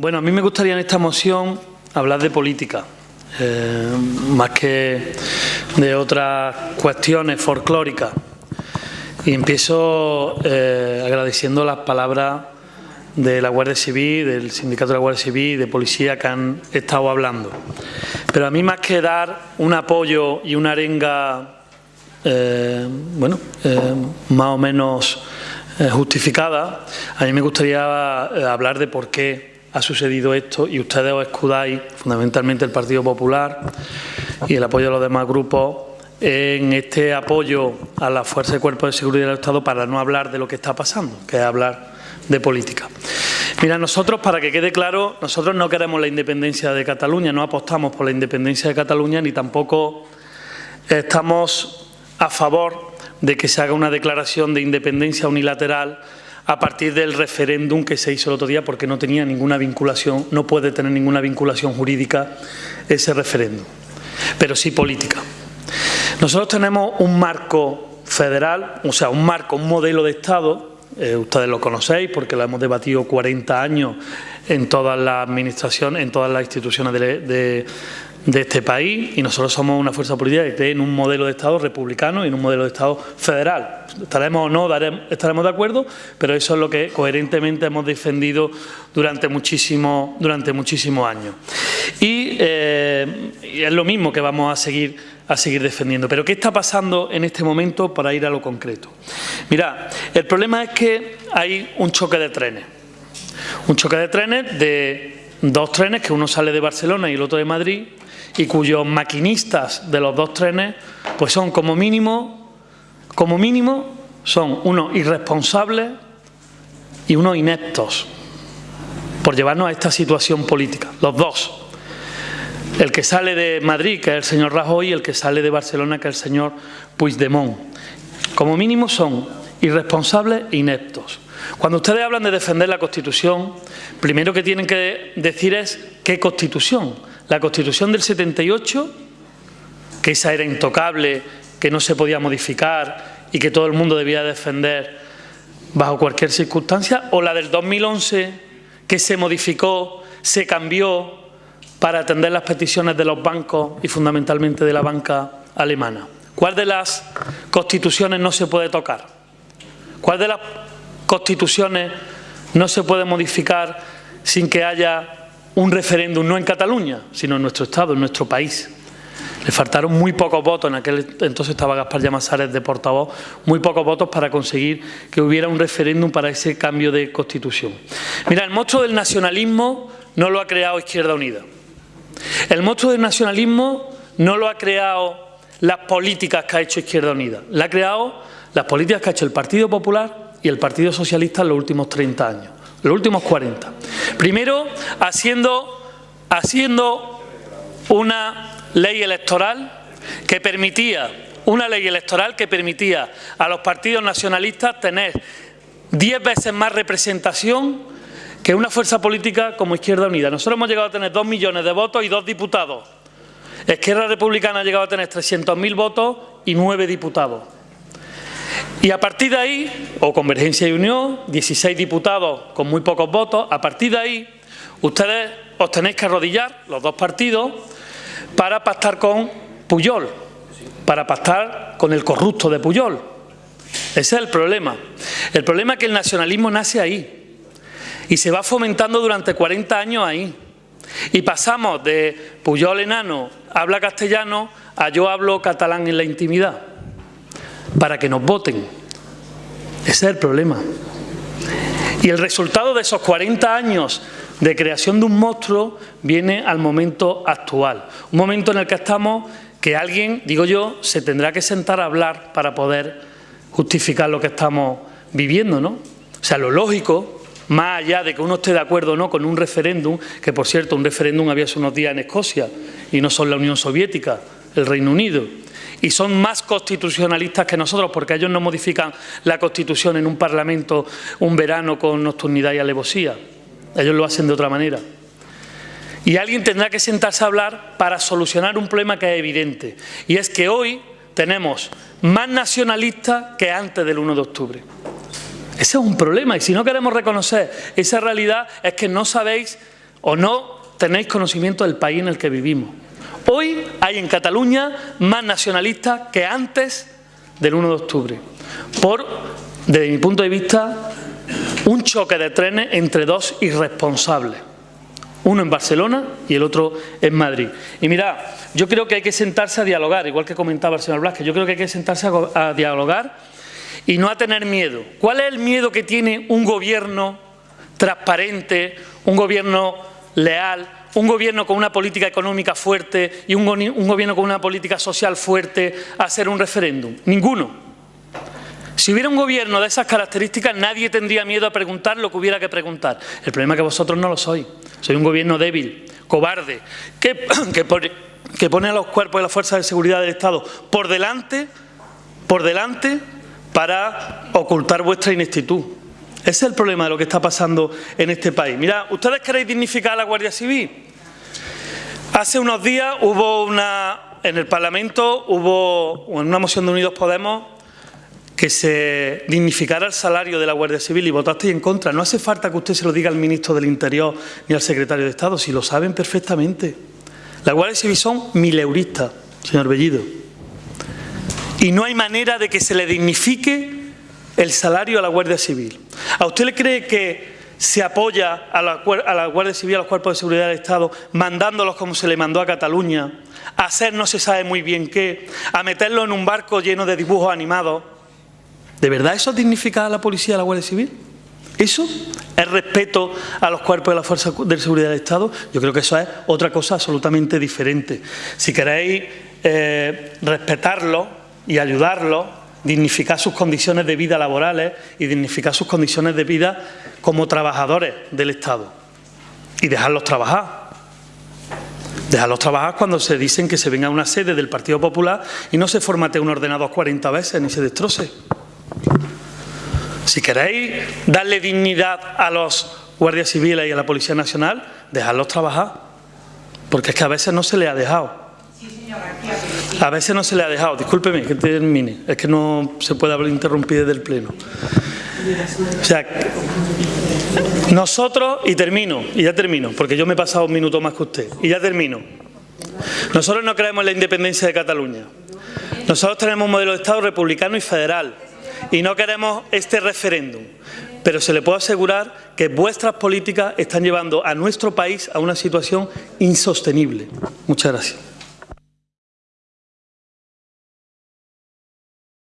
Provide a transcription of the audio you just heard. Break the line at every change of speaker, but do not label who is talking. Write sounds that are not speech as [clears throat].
Bueno, a mí me gustaría en esta moción hablar de política, eh, más que de otras cuestiones folclóricas. Y empiezo eh, agradeciendo las palabras de la Guardia Civil, del Sindicato de la Guardia Civil y de Policía que han estado hablando. Pero a mí más que dar un apoyo y una arenga, eh, bueno, más o menos justificada, a mí me gustaría hablar de por qué ha sucedido esto y ustedes os escudáis, fundamentalmente el Partido Popular y el apoyo de los demás grupos, en este apoyo a la Fuerza de Cuerpo de Seguridad del Estado para no hablar de lo que está pasando, que es hablar de política. Mira, nosotros, para que quede claro, nosotros no queremos la independencia de Cataluña, no apostamos por la independencia de Cataluña ni tampoco estamos a favor de que se haga una declaración de independencia unilateral a partir del referéndum que se hizo el otro día porque no tenía ninguna vinculación, no puede tener ninguna vinculación jurídica ese referéndum, pero sí política. Nosotros tenemos un marco federal, o sea, un marco, un modelo de Estado, eh, ustedes lo conocéis porque lo hemos debatido 40 años en todas las administraciones, en todas las instituciones de, de este país y nosotros somos una fuerza política que cree en un modelo de Estado republicano y en un modelo de Estado federal. Estaremos o no estaremos de acuerdo, pero eso es lo que coherentemente hemos defendido durante muchísimos durante muchísimos años. Eh, y, es lo mismo que vamos a seguir, a seguir defendiendo. Pero ¿qué está pasando en este momento para ir a lo concreto? Mira, el problema es que hay un choque de trenes. Un choque de trenes de dos trenes, que uno sale de Barcelona y el otro de Madrid, y cuyos maquinistas de los dos trenes pues son como mínimo, como mínimo, son unos irresponsables y unos ineptos por llevarnos a esta situación política, los dos. El que sale de Madrid, que es el señor Rajoy, y el que sale de Barcelona, que es el señor Puigdemont. Como mínimo son irresponsables e ineptos. Cuando ustedes hablan de defender la Constitución, primero que tienen que decir es qué Constitución. La Constitución del 78, que esa era intocable, que no se podía modificar y que todo el mundo debía defender bajo cualquier circunstancia, o la del 2011, que se modificó, se cambió para atender las peticiones de los bancos y fundamentalmente de la banca alemana. ¿Cuál de las constituciones no se puede tocar? ¿Cuál de las constituciones no se puede modificar sin que haya un referéndum no en Cataluña, sino en nuestro Estado, en nuestro país. Le faltaron muy pocos votos, en aquel entonces estaba Gaspar Llamazares de portavoz, muy pocos votos para conseguir que hubiera un referéndum para ese cambio de constitución. Mira, el monstruo del nacionalismo no lo ha creado Izquierda Unida. El monstruo del nacionalismo no lo ha creado las políticas que ha hecho Izquierda Unida. La ha creado las políticas que ha hecho el Partido Popular y el Partido Socialista en los últimos 30 años los últimos 40. Primero, haciendo, haciendo una ley electoral que permitía, una ley electoral que permitía a los partidos nacionalistas tener 10 veces más representación que una fuerza política como Izquierda Unida. Nosotros hemos llegado a tener 2 millones de votos y dos diputados. Izquierda Republicana ha llegado a tener 300.000 votos y nueve diputados. Y a partir de ahí, o Convergencia y Unión, 16 diputados con muy pocos votos, a partir de ahí ustedes os tenéis que arrodillar, los dos partidos, para pactar con Puyol, para pactar con el corrupto de Puyol. Ese es el problema. El problema es que el nacionalismo nace ahí y se va fomentando durante 40 años ahí. Y pasamos de Puyol enano, habla castellano, a yo hablo catalán en la intimidad para que nos voten. Ese es el problema. Y el resultado de esos 40 años de creación de un monstruo viene al momento actual. Un momento en el que estamos que alguien, digo yo, se tendrá que sentar a hablar para poder justificar lo que estamos viviendo, ¿no? O sea, lo lógico, más allá de que uno esté de acuerdo o no con un referéndum, que por cierto, un referéndum había hace unos días en Escocia y no son la Unión Soviética, el Reino Unido, y son más constitucionalistas que nosotros porque ellos no modifican la Constitución en un Parlamento un verano con nocturnidad y alevosía. Ellos lo hacen de otra manera. Y alguien tendrá que sentarse a hablar para solucionar un problema que es evidente. Y es que hoy tenemos más nacionalistas que antes del 1 de octubre. Ese es un problema y si no queremos reconocer esa realidad es que no sabéis o no tenéis conocimiento del país en el que vivimos. Hoy hay en Cataluña más nacionalistas que antes del 1 de octubre, por, desde mi punto de vista, un choque de trenes entre dos irresponsables, uno en Barcelona y el otro en Madrid. Y mirad, yo creo que hay que sentarse a dialogar, igual que comentaba el señor Blasque, yo creo que hay que sentarse a, a dialogar y no a tener miedo. ¿Cuál es el miedo que tiene un gobierno transparente, un gobierno leal, un gobierno con una política económica fuerte y un, un gobierno con una política social fuerte a hacer un referéndum? Ninguno. Si hubiera un gobierno de esas características, nadie tendría miedo a preguntar lo que hubiera que preguntar. El problema es que vosotros no lo sois. Soy un gobierno débil, cobarde, [clears throat] que, pone a los cuerpos y las fuerzas de seguridad del Estado por delante, por delante para ocultar vuestra ineptitud. Ese es el problema de lo que está pasando en este país. Mira, ¿ustedes queréis dignificar a la Guardia Civil? Hace unos días hubo una... En el Parlamento hubo una moción de Unidos Podemos que se dignificara el salario de la Guardia Civil y votasteis en contra. No hace falta que usted se lo diga al ministro del Interior ni al secretario de Estado, si lo saben perfectamente. La Guardia Civil son mileuristas, señor Bellido. Y no hay manera de que se le dignifique el salario a la Guardia Civil. ¿A usted le cree que se apoya a la, a la Guardia Civil, a los cuerpos de seguridad del Estado, mandándolos como se le mandó a Cataluña, a hacer no se sabe muy bien qué, a meterlos en un barco lleno de dibujos animados? ¿De verdad eso dignifica a la policía a la Guardia Civil? ¿Eso es respeto a los cuerpos de la Fuerza de Seguridad del Estado? Yo creo que eso es otra cosa absolutamente diferente. Si queréis eh, respetarlo y ayudarlo, dignificar sus condiciones de vida laborales y dignificar sus condiciones de vida como trabajadores del Estado y dejarlos trabajar. Dejarlos trabajar cuando se dicen que se venga a una sede del Partido Popular y no se formate un ordenador 40 veces ni se destroce. Si queréis darle dignidad a los guardias civiles y a la Policía Nacional, dejadlos trabajar. Porque es que a veces no se le ha dejado. A veces no se le ha dejado. Discúlpeme que termine. Es que no se puede hablar interrumpir desde el Pleno. O sea, nosotros, y termino, y ya termino, porque yo me he pasado un minuto más que usted, y ya termino. Nosotros no creemos en la independencia de Cataluña. Nosotros tenemos un modelo de Estado republicano y federal y no queremos este referéndum. Pero se le puede asegurar que vuestras políticas están llevando a nuestro país a una situación insostenible. Muchas gracias.